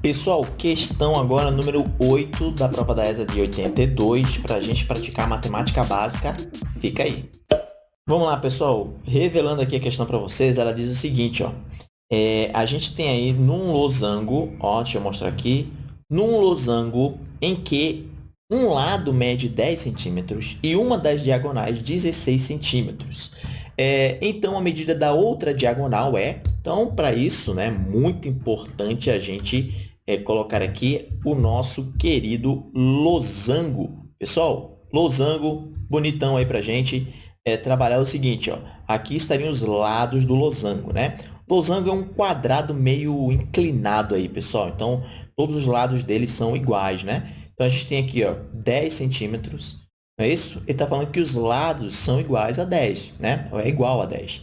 Pessoal, questão agora número 8 da prova da ESA de 82, para a gente praticar matemática básica. Fica aí. Vamos lá, pessoal. Revelando aqui a questão para vocês, ela diz o seguinte, ó. É, a gente tem aí num losango, ó, deixa eu mostrar aqui, num losango em que um lado mede 10 centímetros e uma das diagonais 16 centímetros. É, então, a medida da outra diagonal é... Então, para isso, né, muito importante a gente é, colocar aqui o nosso querido losango. Pessoal, losango, bonitão aí para a gente é, trabalhar o seguinte. Ó, aqui estariam os lados do losango. Né? Losango é um quadrado meio inclinado aí, pessoal. Então, todos os lados dele são iguais. Né? Então, a gente tem aqui ó, 10 centímetros. Não é isso? Ele está falando que os lados são iguais a 10, né? É igual a 10.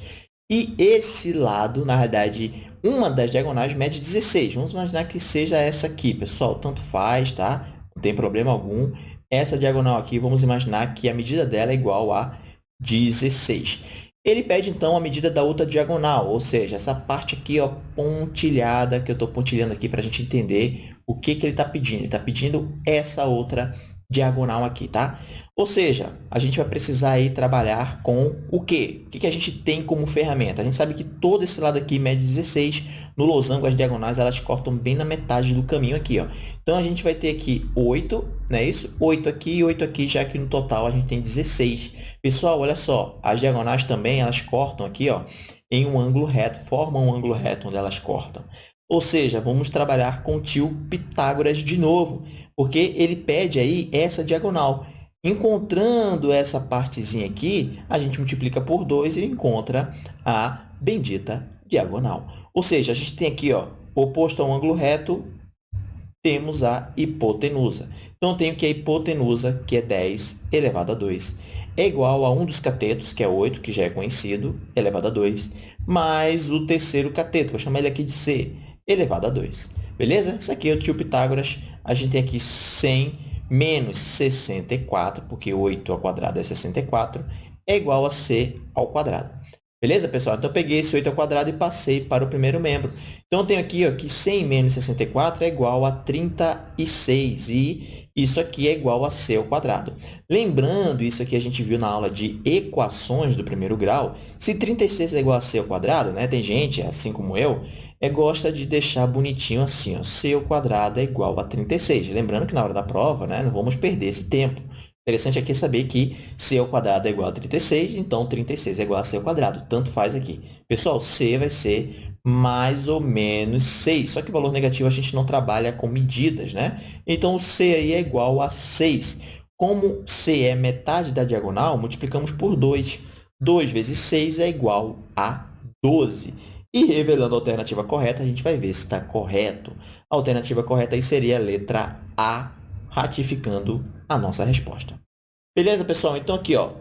E esse lado, na verdade, uma das diagonais mede 16. Vamos imaginar que seja essa aqui, pessoal. Tanto faz, tá? Não tem problema algum. Essa diagonal aqui, vamos imaginar que a medida dela é igual a 16. Ele pede, então, a medida da outra diagonal, ou seja, essa parte aqui ó, pontilhada, que eu estou pontilhando aqui para a gente entender o que, que ele está pedindo. Ele está pedindo essa outra diagonal aqui, tá? Ou seja, a gente vai precisar aí trabalhar com o quê? O que a gente tem como ferramenta? A gente sabe que todo esse lado aqui mede 16. No losango, as diagonais, elas cortam bem na metade do caminho aqui, ó. Então, a gente vai ter aqui 8, não é isso? 8 aqui e 8 aqui, já que no total a gente tem 16. Pessoal, olha só, as diagonais também, elas cortam aqui, ó, em um ângulo reto, formam um ângulo reto onde elas cortam. Ou seja, vamos trabalhar com o tio Pitágoras de novo, porque ele pede aí essa diagonal. Encontrando essa partezinha aqui, a gente multiplica por 2 e encontra a bendita diagonal. Ou seja, a gente tem aqui, ó, oposto a um ângulo reto, temos a hipotenusa. Então, eu tenho que a hipotenusa, que é 10 elevado a 2, é igual a um dos catetos, que é 8, que já é conhecido, elevado a 2, mais o terceiro cateto, vou chamar ele aqui de C, elevado a 2. Beleza? Isso aqui é o tio Pitágoras. A gente tem aqui 100 menos 64, porque 8 ao quadrado é 64, é igual a c ao quadrado. Beleza, pessoal? Então, eu peguei esse 8 ao quadrado e passei para o primeiro membro. Então, eu tenho aqui ó, que 100 menos 64 é igual a 36, e isso aqui é igual a c ao quadrado. Lembrando, isso aqui a gente viu na aula de equações do primeiro grau, se 36 é igual a c ao quadrado, né? tem gente, assim como eu, é, gosta de deixar bonitinho assim, ó, c ao quadrado é igual a 36. Lembrando que na hora da prova, né, não vamos perder esse tempo. Interessante aqui saber que c ao quadrado é igual a 36, então 36 é igual a c ao quadrado. Tanto faz aqui. Pessoal, c vai ser mais ou menos 6. Só que o valor negativo a gente não trabalha com medidas, né? Então, o c aí é igual a 6. Como c é metade da diagonal, multiplicamos por 2. 2 vezes 6 é igual a 12. E revelando a alternativa correta, a gente vai ver se está correto. A alternativa correta aí seria a letra A, ratificando a nossa resposta. Beleza, pessoal? Então, aqui, ó,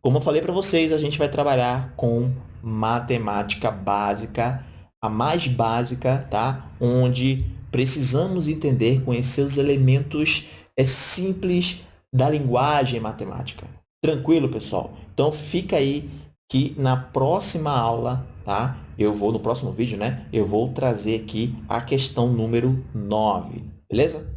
como eu falei para vocês, a gente vai trabalhar com matemática básica, a mais básica, tá? onde precisamos entender, conhecer os elementos é, simples da linguagem matemática. Tranquilo, pessoal? Então, fica aí que na próxima aula, tá? Eu vou, no próximo vídeo, né? Eu vou trazer aqui a questão número 9, beleza?